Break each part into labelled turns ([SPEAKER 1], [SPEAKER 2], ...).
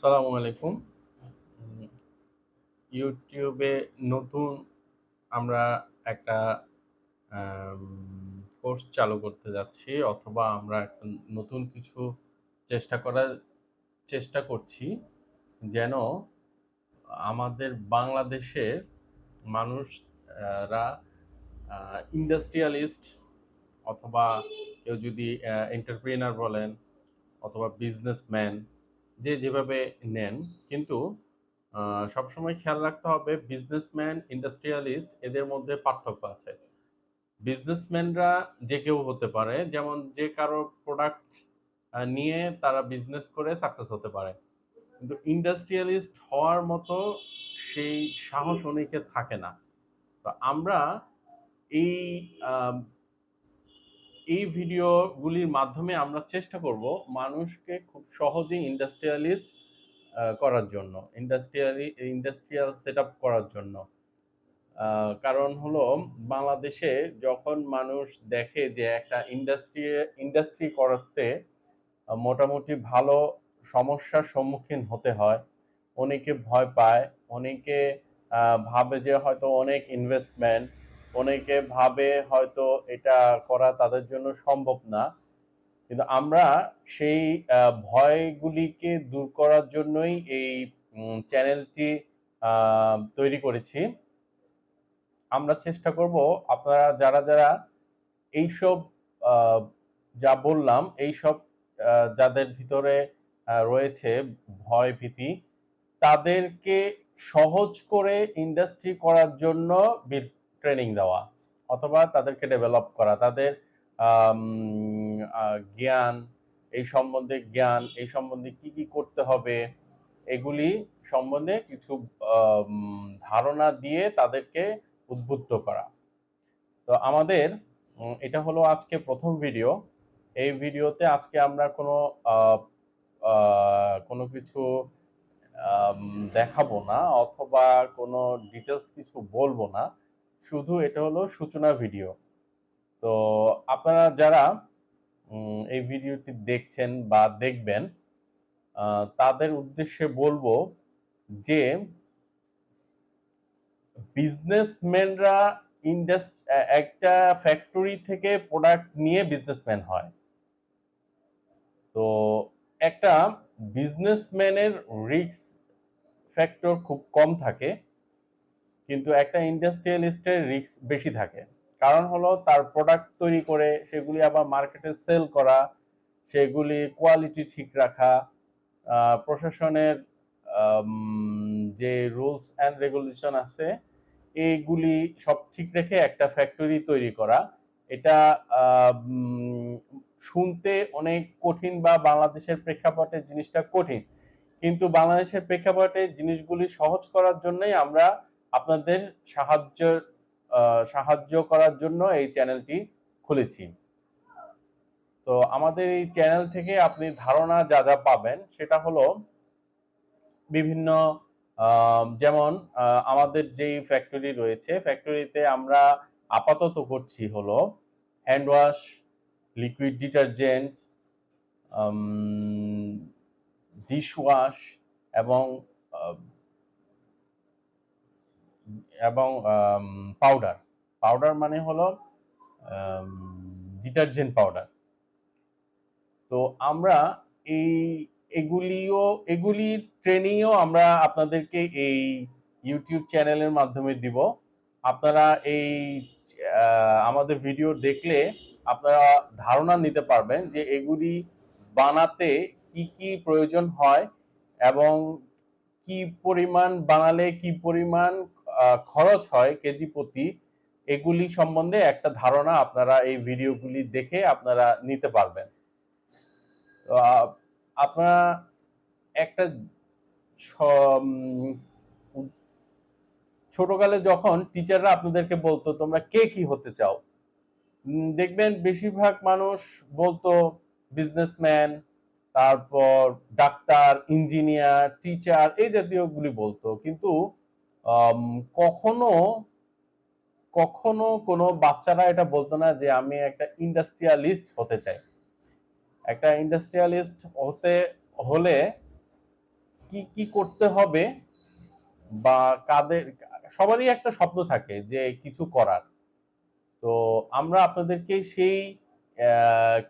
[SPEAKER 1] সালামু আলাইকুম। ইউটিউবে নতুন আমরা একটা কোর্স চালু করতে যাচ্ছি, অথবা আমরা একটা নতুন কিছু চেষ্টা করার চেষ্টা করছি, যেন আমাদের বাংলাদেশের মানুষরা ইন্ডাস্ট্রিয়ালিস্ট অথবা কেউ যদি এন্টারপ্রেনার বলেন, অথবা বিজনেসম্যান যে যেভাবে নেন, কিন্তু সবসময় খেয়াল রাখতে হবে বিজনেসম্যান ইন্ডাস্ট্রিয়ালিস্ট এদের মধ্যে পার্থক্য আছে। বিজনেসম্যানরা যে কেউ হতে পারে, যেমন যে কারও প্রোডাক্ট নিয়ে তারা বিজনেস করে সাকসেস হতে পারে। কিন্তু ইন্ডাস্ট্রিয়ালিস্ট হওয়ার মতো সেই সাহস অনেকে থাকে না। তো আমরা এই এই ভিডিওগুলির মাধ্যমে আমরা চেষ্টা করব মানুষকে খুব সহজেই ইন্ডাস্ট্রিয়ালিস্ট করার জন্য ইন্ডাস্ট্রিয়ালি ইন্ডাস্ট্রিয়াল সেট করার জন্য। কারণ হলো বাংলাদেশে যখন মানুষ দেখে যে একটা ইন্ডাস্ট্রি ইন্ডাস্ট্রি করতে মোটামুটি ভালো সমস্যার সম্মুখীন হতে হয়, অনেকে ভয় পায়, অনেকে ভাবে যে হয়তো অনেক ইনভেস্টমেন্ট অনেকে ভাবে হয়তো এটা করা তাদের জন্য সম্ভব না। কিন্তু আমরা সেই ভয়গুলিকে দূর করার জন্যই এই চ্যানেলটি তৈরি করেছি। আমরা চেষ্টা করব আপনারা যারা যারা এইসব যা বললাম, এইসব যাদের ভিতরে রয়েছে ভয় ভীতি, তাদেরকে সহজ করে ইন্ডাস্ট্রি করার জন্য ট্রেনিং দেওয়া, অথবা তাদেরকে ডেভেলপ করা, তাদের জ্ঞান, এই সম্বন্ধে জ্ঞান, এই সম্বন্ধে কি কি করতে হবে, এগুলি সম্বন্ধে কিছু ধারণা দিয়ে তাদেরকে উদ্বুদ্ধ করা। তো আমাদের এটা হলো আজকে প্রথম ভিডিও এই ভিডিওতে আজকে আমরা কোনো কোনো কিছু দেখাবো না, অথবা কোনো ডিটেলস কিছু বলব না। শুধু এটা হলো সূচনা ভিডিও তো আপনারা যারা এই ভিডিওটি দেখছেন বা দেখবেন তাদের উদ্দেশ্যে বলব যে বিজনেসম্যানরা ইন্ডাস একটা ফ্যাক্টরি থেকে প্রোডাক্ট নিয়ে বিজনেসম্যান হয়। তো একটা বিজনেসম্যানের রিস্ক ফ্যাক্টর খুব কম থাকে। কিন্তু একটা ইন্ডাস্ট্রিয়ালিস্টের রিস্ক বেশি থাকে। কারণ হলো তার প্রোডাক্ট তৈরি করে সেগুলি আবার মার্কেটে সেল করা, সেগুলি কোয়ালিটি ঠিক রাখা প্রশাসনের যে রুলস অ্যান্ড রেগুলেশন আছে এইগুলি সব ঠিক রেখে একটা ফ্যাক্টরি তৈরি করা। এটা শুনতে অনেক কঠিন বা বাংলাদেশের প্রেক্ষাপটে জিনিসটা কঠিন। কিন্তু বাংলাদেশের প্রেক্ষাপটে জিনিসগুলি সহজ করার জন্যই আমরা আপনাদের সাহায্য সাহায্য করার জন্য এই চ্যানেলটি খুলেছি। তো আমাদের এই চ্যানেল থেকে আপনি ধারণা যা যা পাবেন সেটা হলো বিভিন্ন যেমন আমাদের যেই ফ্যাক্টরি রয়েছে ফ্যাক্টরিতে আমরা আপাতত করছি হলো hand wash liquid detergent dish wash এবং এবং পাউডার পাউডার মানে হলো ডিটারজেন্ট পাউডার তো আমরা এই, এগুলিও, এগুলির ট্রেনিংও আমরা আপনাদেরকে এই ইউটিউব চ্যানেলের মাধ্যমে দিব। আপনারা এই আমাদের ভিডিও দেখলে আপনারা ধারণা নিতে পারবেন যে এগুলি বানাতে কি কি প্রয়োজন হয় এবং কি পরিমাণ বানালে কি পরিমাণ খরচ হয় কেজি প্রতি, এগুলি সম্বন্ধে একটা ধারণা আপনারা এই ভিডিওগুলি দেখে আপনারা নিতে পারবেন। আপনারা একটা ছোটকালে যখন টিচাররা আপনাদেরকে বলতো, তোমরা কে কি হতে চাও? দেখবেন বেশিরভাগ মানুষ বলতো, বিজনেসম্যান, তারপর ডাক্তার, ইঞ্জিনিয়ার, টিচার, এই জাতীয়গুলি বলতো। কিন্তু কখনো কখনো কোনো বাচ্চারা এটা বলতো না যে আমি একটা ইন্ডাস্ট্রিয়ালিস্ট হতে চাই। একটা ইন্ডাস্ট্রিয়ালিস্ট হতে, হলে কি কি করতে হবে বা কাদের, সবারই একটা স্বপ্ন থাকে যে কিছু করার। তো আমরা আপনাদেরকে সেই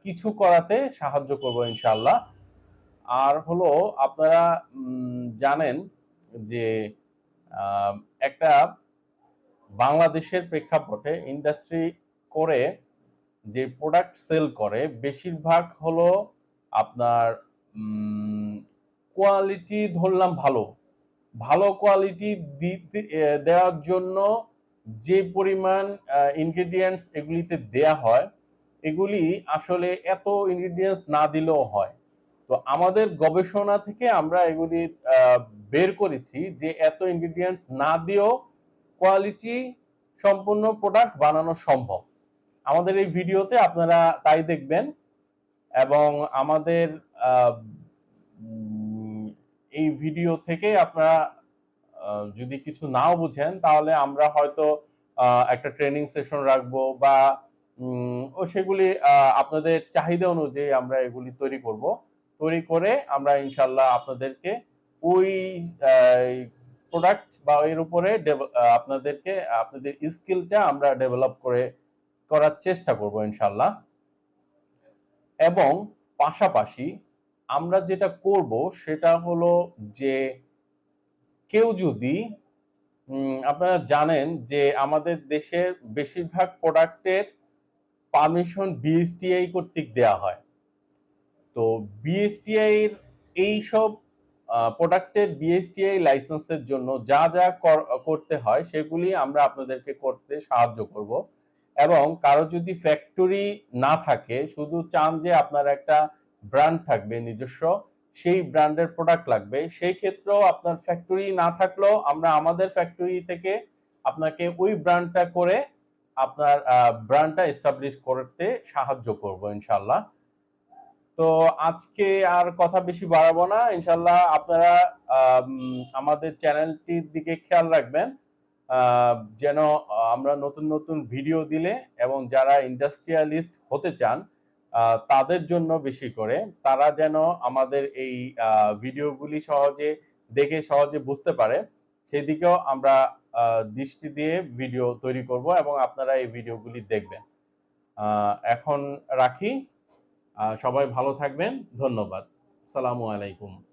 [SPEAKER 1] কিছু করাতে সাহায্য করব ইনশাল্লাহ আর হলো, আপনারা জানেন যে একটা বাংলাদেশের প্রেক্ষাপটে ইন্ডাস্ট্রি করে যে প্রোডাক্ট সেল করে, বেশিরভাগ হলো আপনার কোয়ালিটি ধরলাম ভালো। ভালো কোয়ালিটি দিতে দেওয়ার জন্য যে পরিমাণ ইনগ্রেডিয়েন্টস এগুলিতে দেয়া হয়, এগুলি আসলে এত ইনগ্রেডিয়েন্টস না দিলেও হয়। তো আমাদের গবেষণা থেকে আমরা এগুলি বের করেছি যে এত ইনগ্রিডিয়েন্টস না দিয়েও কোয়ালিটি সম্পূর্ণ প্রোডাক্ট বানানো সম্ভব। আমাদের এই ভিডিওতে আপনারা তাই দেখবেন এবং আমাদের এই ভিডিও থেকে আপনারা যদি কিছু নাও বুঝেন তাহলে আমরা হয়তো একটা ট্রেনিং সেশন রাখব বা ও সেগুলি আপনাদের চাহিদা অনুযায়ী আমরা এগুলি তৈরি করব। তৈরি করে আমরা ইনশাল্লাহ আপনাদেরকে ওই প্রোডাক্ট বা এর উপরে আপনাদেরকে, আপনাদের স্কিলটা আমরা ডেভেলপ করে করার চেষ্টা করব ইনশাল্লাহ এবং পাশাপাশি আমরা যেটা করব সেটা হলো যে কেউ যদি আপনারা জানেন যে আমাদের দেশের বেশিরভাগ প্রোডাক্টের পারমিশন বিএসটিআই কর্তৃক দেয়া হয়। তো বিএসটিআই এর এই সব প্রোডাক্টের বিএসটিআই লাইসেন্সের জন্য যা যা করতে হয় সেগুলি আমরা আপনাদেরকে করতে সাহায্য করব। এবং কারও যদি ফ্যাক্টরি না থাকে, শুধু চান যে আপনার একটা ব্র্যান্ড থাকবে নিজস্ব, সেই ব্র্যান্ডের প্রোডাক্ট লাগবে, সেই ক্ষেত্রেও আপনার ফ্যাক্টরি না থাকলেও আমরা আমাদের ফ্যাক্টরি থেকে আপনাকে ওই ব্র্যান্ডটা করে আপনার ব্র্যান্ডটা এস্টাবলিশ করতে সাহায্য করব ইনশাল্লাহ তো আজকে আর কথা বেশি বাড়াবো না। ইনশাল্লাহ আপনারা আমাদের চ্যানেলটির দিকে খেয়াল রাখবেন। যেন আমরা নতুন নতুন ভিডিও দিলে এবং যারা ইন্ডাস্ট্রিয়ালিস্ট হতে চান তাদের জন্য বেশি করে, তারা যেন আমাদের এই ভিডিওগুলি সহজে দেখে সহজে বুঝতে পারে। সেদিকেও আমরা দৃষ্টি দিয়ে ভিডিও তৈরি করব এবং আপনারা এই ভিডিওগুলি দেখবেন। এখন রাখি। সবাই ভালো থাকবেন। ধন্যবাদ। সালামু আলাইকুম।